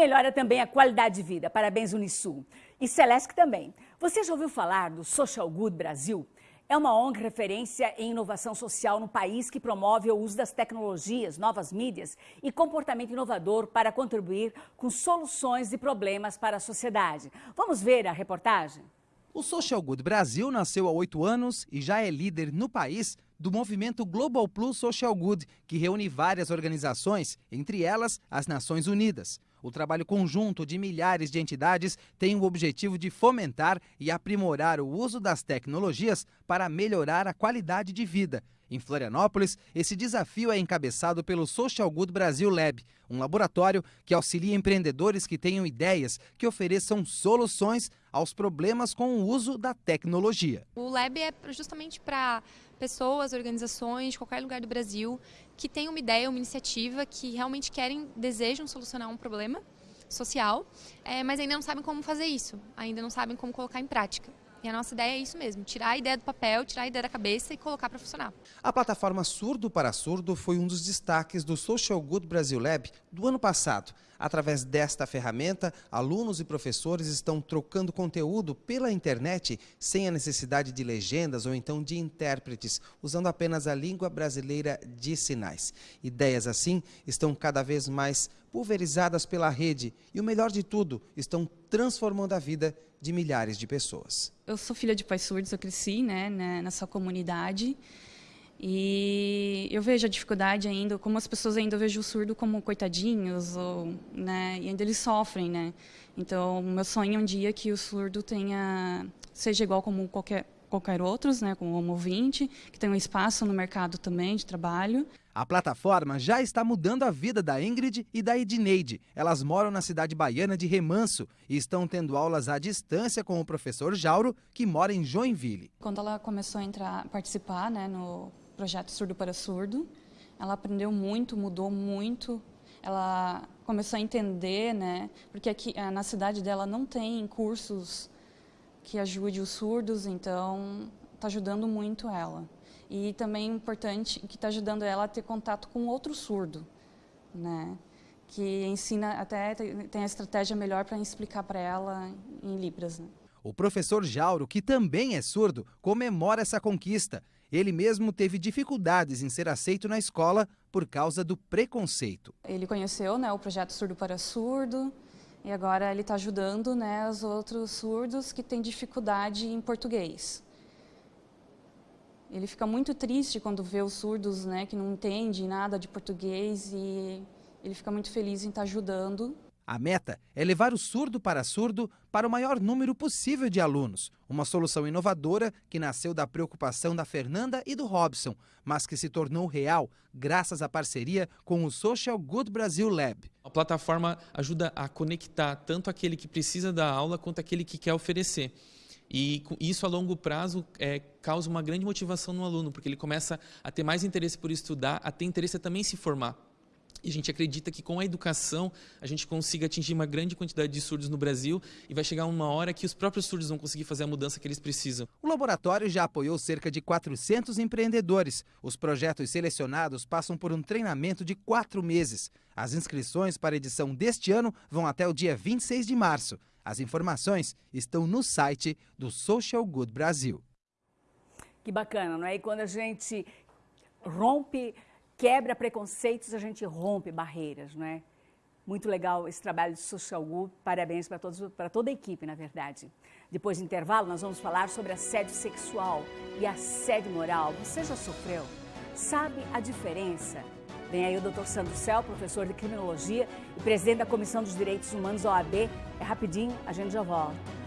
melhora também a qualidade de vida. Parabéns, Unisul. E Celesc também. Você já ouviu falar do Social Good Brasil? É uma ONG referência em inovação social no país que promove o uso das tecnologias, novas mídias e comportamento inovador para contribuir com soluções e problemas para a sociedade. Vamos ver a reportagem? O Social Good Brasil nasceu há oito anos e já é líder no país do movimento Global Plus Social Good, que reúne várias organizações, entre elas as Nações Unidas. O trabalho conjunto de milhares de entidades tem o objetivo de fomentar e aprimorar o uso das tecnologias para melhorar a qualidade de vida. Em Florianópolis, esse desafio é encabeçado pelo Social Good Brasil Lab, um laboratório que auxilia empreendedores que tenham ideias que ofereçam soluções aos problemas com o uso da tecnologia. O Lab é justamente para pessoas, organizações de qualquer lugar do Brasil que têm uma ideia, uma iniciativa, que realmente querem, desejam solucionar um problema social, é, mas ainda não sabem como fazer isso, ainda não sabem como colocar em prática. E a nossa ideia é isso mesmo, tirar a ideia do papel, tirar a ideia da cabeça e colocar para funcionar. A plataforma Surdo para Surdo foi um dos destaques do Social Good Brasil Lab do ano passado. Através desta ferramenta, alunos e professores estão trocando conteúdo pela internet sem a necessidade de legendas ou então de intérpretes, usando apenas a língua brasileira de sinais. Ideias assim estão cada vez mais pulverizadas pela rede e, o melhor de tudo, estão transformando a vida de milhares de pessoas. Eu sou filha de pais surdos, eu cresci né, né, nessa comunidade e eu vejo a dificuldade ainda, como as pessoas ainda vejo o surdo como coitadinhos, ou, né, e ainda eles sofrem, né? Então, meu sonho é um dia que o surdo tenha seja igual como qualquer qualquer outros, né, como o ouvinte, que tem um espaço no mercado também de trabalho. A plataforma já está mudando a vida da Ingrid e da Edneide. Elas moram na cidade baiana de Remanso e estão tendo aulas à distância com o professor Jauro, que mora em Joinville. Quando ela começou a entrar, participar né, no projeto Surdo para Surdo, ela aprendeu muito, mudou muito. Ela começou a entender, né, porque aqui na cidade dela não tem cursos que ajude os surdos, então está ajudando muito ela. E também é importante que está ajudando ela a ter contato com outro surdo, né? que ensina até tem a estratégia melhor para explicar para ela em libras. Né? O professor Jauro, que também é surdo, comemora essa conquista. Ele mesmo teve dificuldades em ser aceito na escola por causa do preconceito. Ele conheceu né, o projeto Surdo para Surdo, e agora ele está ajudando né, os outros surdos que têm dificuldade em português. Ele fica muito triste quando vê os surdos né, que não entendem nada de português e ele fica muito feliz em estar tá ajudando. A meta é levar o surdo para surdo para o maior número possível de alunos. Uma solução inovadora que nasceu da preocupação da Fernanda e do Robson, mas que se tornou real graças à parceria com o Social Good Brasil Lab. A plataforma ajuda a conectar tanto aquele que precisa da aula quanto aquele que quer oferecer. E isso a longo prazo é, causa uma grande motivação no aluno, porque ele começa a ter mais interesse por estudar, a ter interesse também em se formar. E a gente acredita que com a educação a gente consiga atingir uma grande quantidade de surdos no Brasil e vai chegar uma hora que os próprios surdos vão conseguir fazer a mudança que eles precisam. O laboratório já apoiou cerca de 400 empreendedores. Os projetos selecionados passam por um treinamento de quatro meses. As inscrições para a edição deste ano vão até o dia 26 de março. As informações estão no site do Social Good Brasil. Que bacana, não é? E quando a gente rompe quebra preconceitos, a gente rompe barreiras, não é? Muito legal esse trabalho de Social Good, parabéns para todos, para toda a equipe, na verdade. Depois do intervalo, nós vamos falar sobre assédio sexual e assédio moral. Você já sofreu? Sabe a diferença? Vem aí o Dr. Sandro Cel, professor de criminologia e presidente da Comissão dos Direitos Humanos OAB. É rapidinho, a gente já volta.